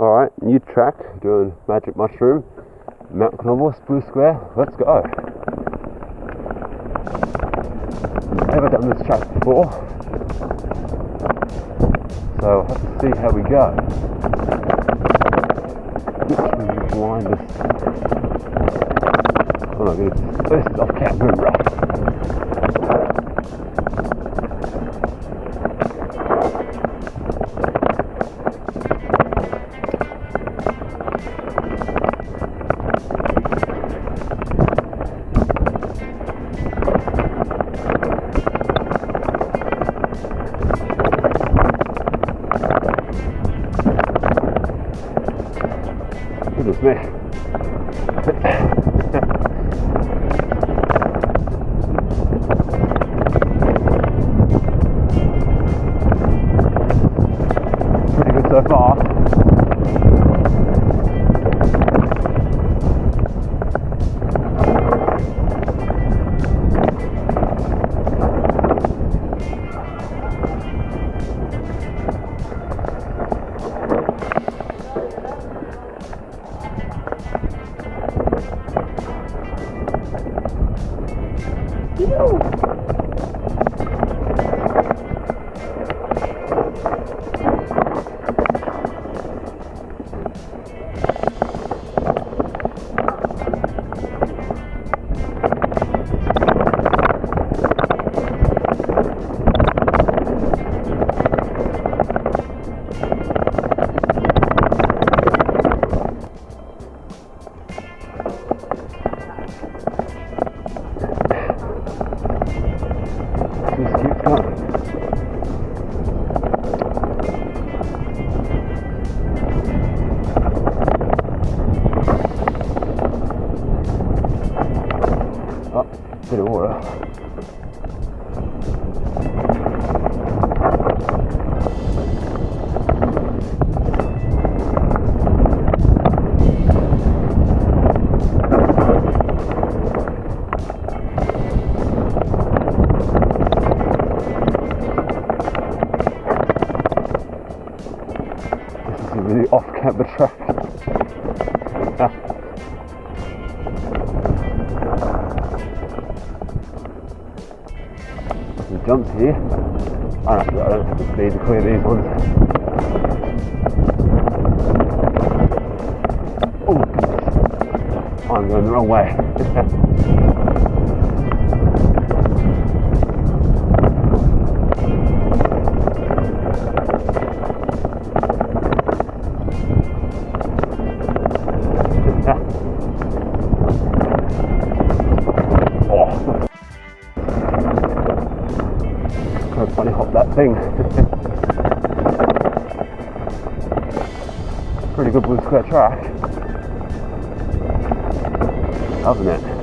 Alright, new track, doing Magic Mushroom, Mount Canobolas, Blue Square, let's go. Never done this track before, so to see how we go. Literally blind this. Oh my goodness, this is off camber. Goodness. Pretty good so far. Brasil! This is a really off-camber track. jumps here. I don't, speed to clear these ones. Oh. I'm going the wrong way. Kind of funny hop that thing. Pretty good blue square track. Loving it.